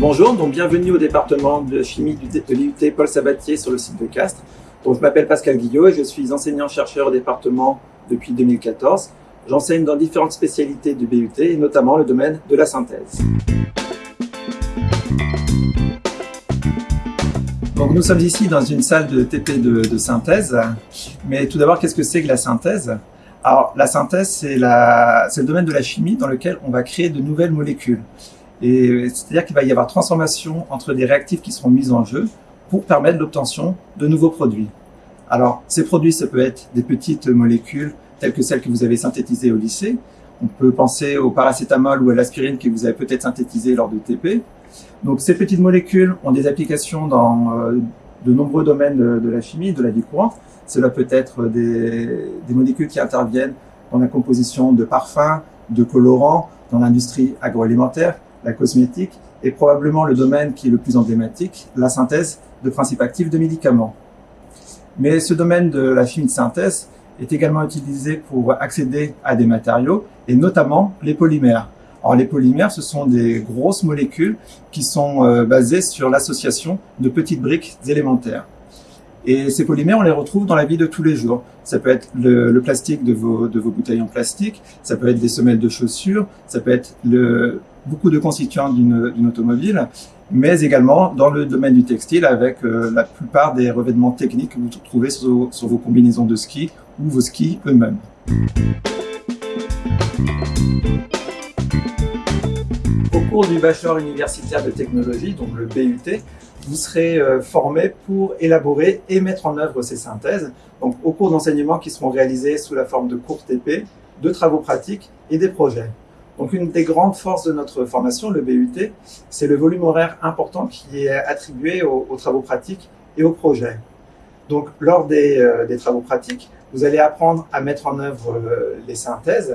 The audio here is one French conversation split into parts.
Bonjour, donc bienvenue au département de chimie de l'IUT Paul Sabatier sur le site de Castres. Donc, je m'appelle Pascal Guillot et je suis enseignant-chercheur au département depuis 2014. J'enseigne dans différentes spécialités du BUT et notamment le domaine de la synthèse. Donc nous sommes ici dans une salle de TP de, synthèse. Mais tout d'abord, qu'est-ce que c'est que la synthèse? Alors la synthèse, c'est le domaine de la chimie dans lequel on va créer de nouvelles molécules. Et c'est-à-dire qu'il va y avoir transformation entre des réactifs qui seront mis en jeu pour permettre l'obtention de nouveaux produits. Alors, ces produits, ça peut être des petites molécules telles que celles que vous avez synthétisées au lycée. On peut penser au paracétamol ou à l'aspirine que vous avez peut-être synthétisé lors de TP. Donc, ces petites molécules ont des applications dans euh, de nombreux domaines de, la chimie, de la vie courante. Cela peut être des, des molécules qui interviennent dans la composition de parfums, de colorants, dans l'industrie agroalimentaire, la cosmétique, et probablement le domaine qui est le plus emblématique, la synthèse de principes actifs de médicaments. Mais ce domaine de la chimie de synthèse est également utilisé pour accéder à des matériaux, et notamment les polymères. Alors les polymères, ce sont des grosses molécules qui sont euh, basées sur l'association de petites briques élémentaires. Et ces polymères, on les retrouve dans la vie de tous les jours. Ça peut être le, le plastique de vos, de vos bouteilles en plastique, ça peut être des semelles de chaussures, ça peut être le, beaucoup de constituants d'une automobile, mais également dans le domaine du textile avec euh, la plupart des revêtements techniques que vous trouvez sur, sur vos combinaisons de ski ou vos skis eux-mêmes. Cours du bachelor universitaire de technologie, donc le BUT, vous serez euh, formé pour élaborer et mettre en œuvre ces synthèses, donc au cours d'enseignement qui seront réalisés sous la forme de cours TP, de travaux pratiques et des projets. Donc une des grandes forces de notre formation, le BUT, c'est le volume horaire important qui est attribué aux, travaux pratiques et aux projets. Donc lors des, euh, des, travaux pratiques, vous allez apprendre à mettre en œuvre euh, les synthèses.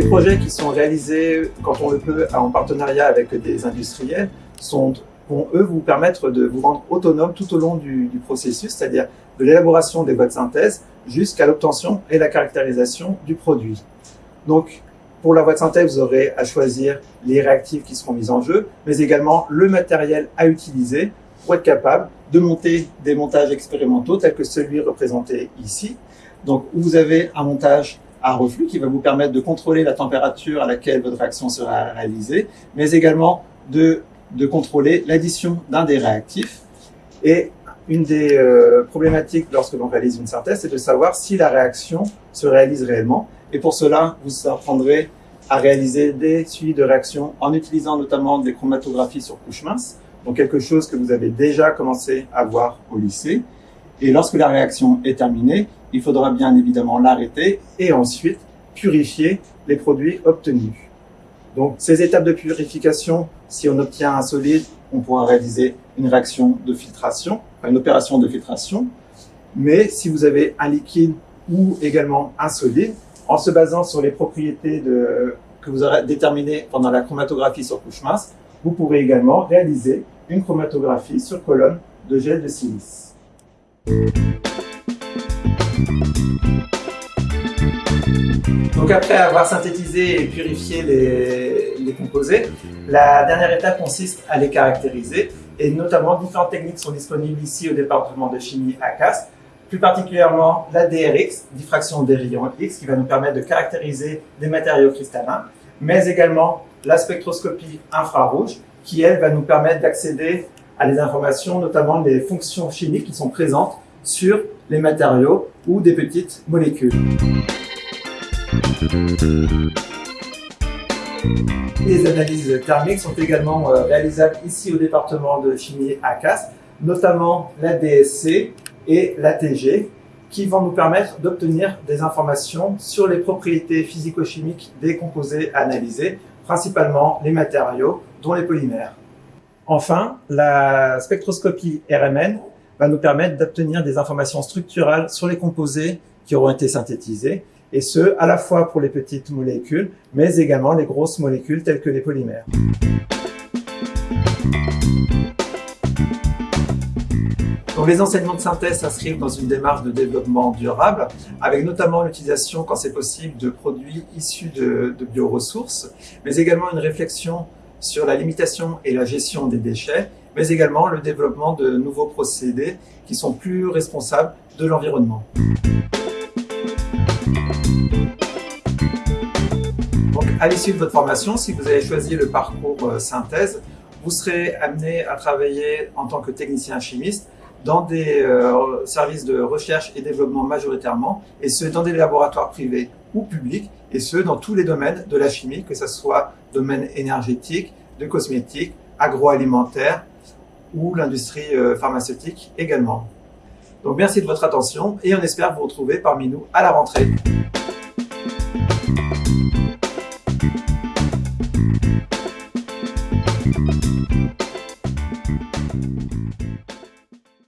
Les projets qui sont réalisés quand on le peut en partenariat avec des industriels sont, vont eux vous permettre de vous rendre autonome tout au long du, processus, c'est-à-dire de l'élaboration des boîtes synthèse jusqu'à l'obtention et la caractérisation du produit. Donc, pour la boîte synthèse, vous aurez à choisir les réactifs qui seront mis en jeu, mais également le matériel à utiliser pour être capable de monter des montages expérimentaux tels que celui représenté ici. Donc, vous avez un montage à reflux qui va vous permettre de contrôler la température à laquelle votre réaction sera réalisée, mais également de, de contrôler l'addition d'un des réactifs. Et une des euh, problématiques lorsque l'on réalise une synthèse, c'est de savoir si la réaction se réalise réellement. Et pour cela, vous apprendrez à réaliser des suivis de réaction en utilisant notamment des chromatographies sur couche mince, donc quelque chose que vous avez déjà commencé à voir au lycée. Et lorsque la réaction est terminée, il faudra bien évidemment l'arrêter et ensuite purifier les produits obtenus. Donc ces étapes de purification, si on obtient un solide, on pourra réaliser une réaction de filtration, une opération de filtration. Mais si vous avez un liquide ou également un solide, en se basant sur les propriétés que vous aurez déterminées pendant la chromatographie sur couche mince, vous pourrez également réaliser une chromatographie sur colonne de gel de silice. Donc après avoir synthétisé et purifié les, composés, la dernière étape consiste à les caractériser et notamment différentes techniques sont disponibles ici au département de chimie à Castres, plus particulièrement la DRX, diffraction des rayons X, qui va nous permettre de caractériser des matériaux cristallins, mais également la spectroscopie infrarouge, qui elle va nous permettre d'accéder à des informations, notamment des fonctions chimiques qui sont présentes sur les matériaux ou des petites molécules. Les analyses thermiques sont également euh, réalisables ici au département de chimie ACAS, notamment la DSC et la TG, qui vont nous permettre d'obtenir des informations sur les propriétés physico-chimiques des composés analysés, principalement les matériaux, dont les polymères. Enfin, la spectroscopie RMN va nous permettre d'obtenir des informations structurales sur les composés qui auront été synthétisés, et ce, à la fois pour les petites molécules, mais également les grosses molécules telles que les polymères. Donc, les enseignements de synthèse s'inscrivent dans une démarche de développement durable, avec notamment l'utilisation, quand c'est possible, de produits issus de, de bioressources, mais également une réflexion sur la limitation et la gestion des déchets, mais également le développement de nouveaux procédés qui sont plus responsables de l'environnement. Donc, à l'issue de votre formation, si vous avez choisi le parcours euh, synthèse, vous serez amené à travailler en tant que technicien chimiste dans des euh, services de recherche et développement majoritairement, et ce, dans des laboratoires privés ou publics, et ce, dans tous les domaines de la chimie, que ce soit domaine énergétique, de cosmétiques, agroalimentaire ou l'industrie euh, pharmaceutique également. Donc merci de votre attention et on espère vous retrouver parmi nous à la rentrée.